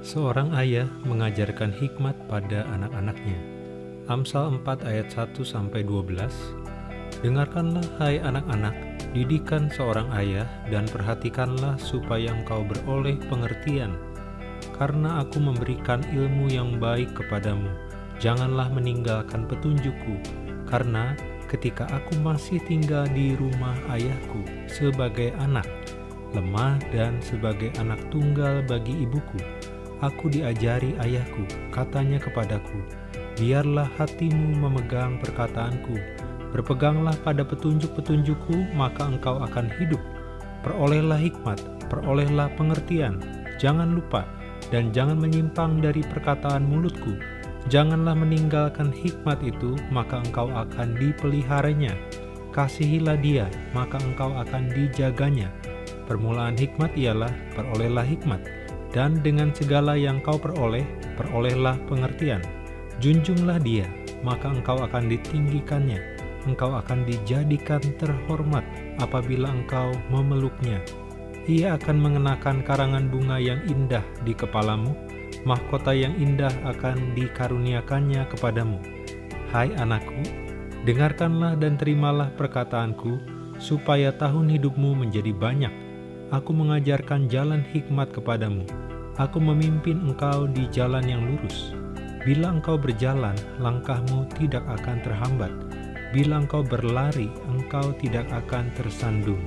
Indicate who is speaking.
Speaker 1: Seorang ayah mengajarkan hikmat pada anak-anaknya. Amsal 4 ayat 1 sampai 12. Dengarkanlah hai anak-anak, didikan seorang ayah dan perhatikanlah supaya engkau beroleh pengertian. Karena aku memberikan ilmu yang baik kepadamu, janganlah meninggalkan petunjukku, karena ketika aku masih tinggal di rumah ayahku sebagai anak, lemah dan sebagai anak tunggal bagi ibuku, Aku diajari ayahku, katanya kepadaku, biarlah hatimu memegang perkataanku, berpeganglah pada petunjuk-petunjukku, maka engkau akan hidup. Perolehlah hikmat, perolehlah pengertian, jangan lupa, dan jangan menyimpang dari perkataan mulutku. Janganlah meninggalkan hikmat itu, maka engkau akan dipeliharanya. Kasihilah dia, maka engkau akan dijaganya. Permulaan hikmat ialah perolehlah hikmat dan dengan segala yang kau peroleh, perolehlah pengertian. Junjunglah dia, maka engkau akan ditinggikannya. Engkau akan dijadikan terhormat apabila engkau memeluknya. Ia akan mengenakan karangan bunga yang indah di kepalamu, mahkota yang indah akan dikaruniakannya kepadamu. Hai anakku, dengarkanlah dan terimalah perkataanku, supaya tahun hidupmu menjadi banyak Aku mengajarkan jalan hikmat kepadamu. Aku memimpin engkau di jalan yang lurus. Bila engkau berjalan, langkahmu tidak akan terhambat. Bila engkau berlari, engkau tidak akan tersandung.